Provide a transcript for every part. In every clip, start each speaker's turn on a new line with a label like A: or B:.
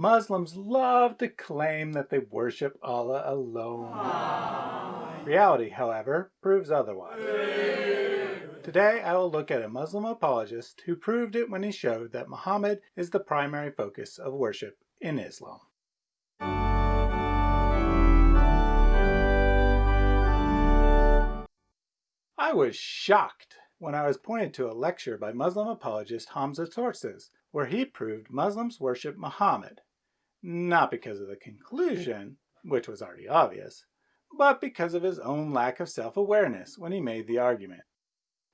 A: Muslims love to claim that they worship Allah alone. Reality, however, proves otherwise. Today I will look at a Muslim apologist who proved it when he showed that Muhammad is the primary focus of worship in Islam. I was shocked when I was pointed to a lecture by Muslim apologist Hamza Tzortzis, where he proved Muslims worship Muhammad, not because of the conclusion, which was already obvious, but because of his own lack of self-awareness when he made the argument.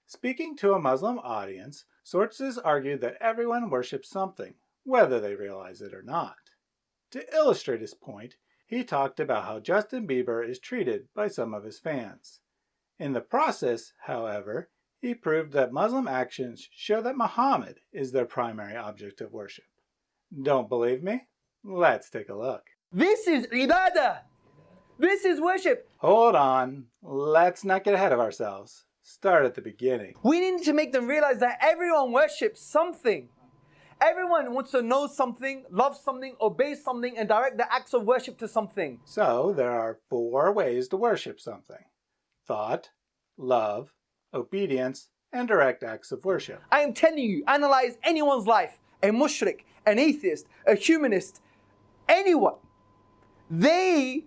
A: Speaking to a Muslim audience, Tzortzis argued that everyone worships something, whether they realize it or not. To illustrate his point, he talked about how Justin Bieber is treated by some of his fans. In the process, however, he proved that Muslim actions show that Muhammad is their primary object of worship. Don't believe me? Let's take a look.
B: This is ibadah. This is worship.
A: Hold on. Let's not get ahead of ourselves. Start at the beginning.
B: We need to make them realize that everyone worships something. Everyone wants to know something, love something, obey something, and direct the acts of worship to something.
A: So there are four ways to worship something thought, love, obedience, and direct acts of worship.
B: I am telling you, analyze anyone's life, a mushrik, an atheist, a humanist, anyone. They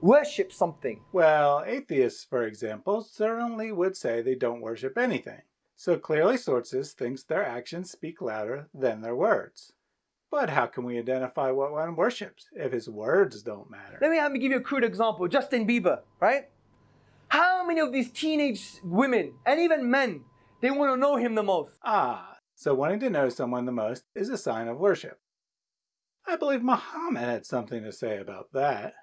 B: worship something.
A: Well, atheists, for example, certainly would say they don't worship anything. So clearly Tzortzis thinks their actions speak louder than their words. But how can we identify what one worships if his words don't matter?
B: Let me, let me give you a crude example. Justin Bieber, right? How many of these teenage women and even men, they want to know him the most?
A: Ah, so wanting to know someone the most is a sign of worship. I believe Muhammad had something to say about that.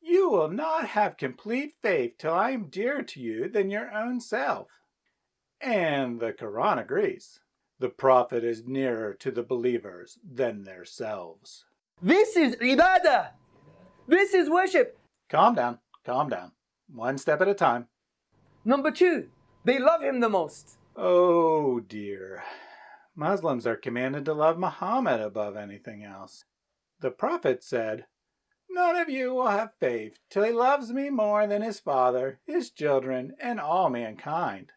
A: You will not have complete faith till I am dearer to you than your own self. And the Quran agrees. The Prophet is nearer to the believers than themselves.
B: This is ibadah. This is worship.
A: Calm down, calm down. One step at a time.
B: Number two, they love him the most.
A: Oh dear. Muslims are commanded to love Muhammad above anything else. The Prophet said, None of you will have faith till he loves me more than his father, his children, and all mankind.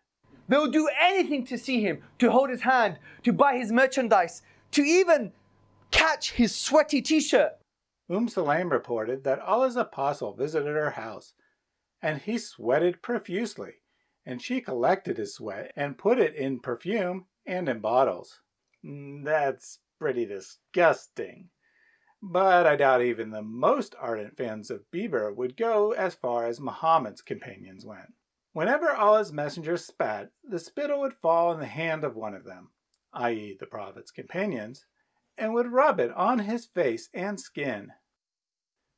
B: They'll do anything to see him, to hold his hand, to buy his merchandise, to even catch his sweaty t-shirt.
A: Umm Sulaim reported that Allah's apostle visited her house and he sweated profusely, and she collected his sweat and put it in perfume and in bottles. Mm, that's pretty disgusting. But I doubt even the most ardent fans of Bieber would go as far as Muhammad's companions went. Whenever Allah's messenger spat, the spittle would fall in the hand of one of them, i.e. the Prophet's companions, and would rub it on his face and skin.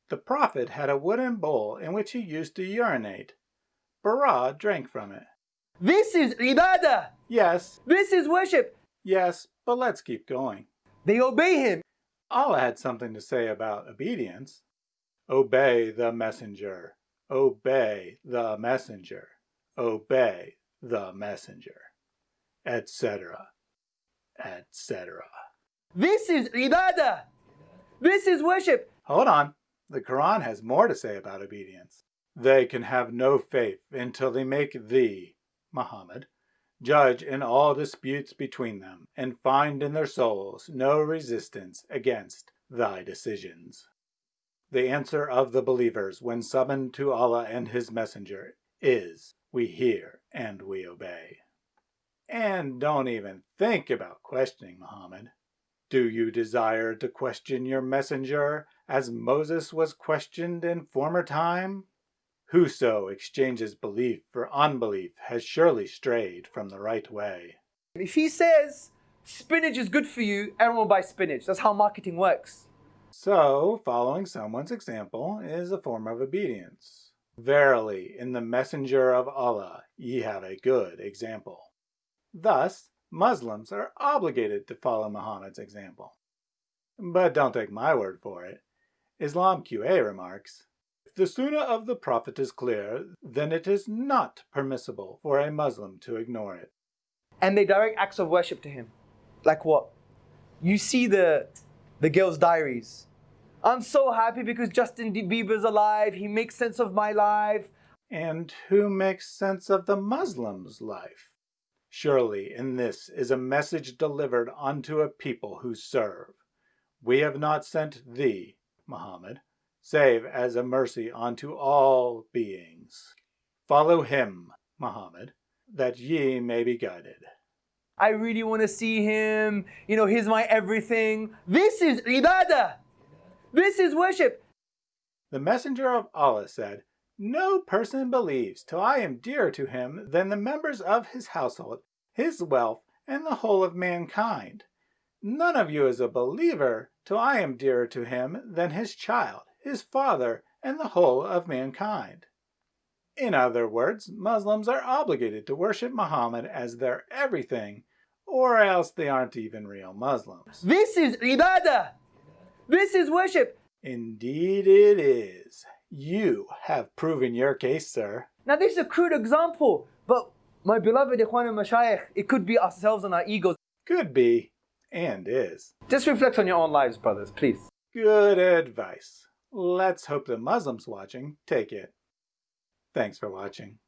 A: The Prophet had a wooden bowl in which he used to urinate. Bara drank from it.
B: This is ibadah.
A: Yes.
B: This is worship.
A: Yes, but let's keep going.
B: They obey him.
A: Allah had something to say about obedience. Obey the messenger. Obey the messenger. Obey the messenger. Etc. Etc.
B: This is ibadah. This is worship.
A: Hold on. The Quran has more to say about obedience. They can have no faith until they make thee, Muhammad, judge in all disputes between them, and find in their souls no resistance against thy decisions. The answer of the believers when summoned to Allah and His Messenger is, we hear and we obey. And don't even think about questioning Muhammad. Do you desire to question your messenger as Moses was questioned in former time? Whoso exchanges belief for unbelief has surely strayed from the right way.
B: If he says spinach is good for you, everyone will buy spinach. That's how marketing works.
A: So, following someone's example is a form of obedience. Verily, in the messenger of Allah ye have a good example. Thus, Muslims are obligated to follow Muhammad's example. But don't take my word for it. Islam QA remarks, the Sunnah of the Prophet is clear, then it is not permissible for a Muslim to ignore it.
B: And they direct acts of worship to him. Like what? You see the, the girl's diaries. I'm so happy because Justin Bieber's alive. He makes sense of my life.
A: And who makes sense of the Muslim's life? Surely in this is a message delivered unto a people who serve. We have not sent thee, Muhammad, save as a mercy unto all beings. Follow him, Muhammad, that ye may be guided.
B: I really want to see him. You know, he's my everything. This is ibadah. This is worship.
A: The messenger of Allah said, No person believes till I am dearer to him than the members of his household, his wealth, and the whole of mankind. None of you is a believer till I am dearer to him than his child, his father, and the whole of mankind. In other words, Muslims are obligated to worship Muhammad as their everything, or else they aren't even real Muslims.
B: This is ibadah. This is worship.
A: Indeed it is. You have proven your case, sir.
B: Now, this is a crude example, but my beloved Ikhwan and Mashayikh, it could be ourselves and our egos.
A: Could be, and is.
B: Just reflect on your own lives, brothers, please.
A: Good advice. Let's hope the Muslims watching take it. Thanks for watching.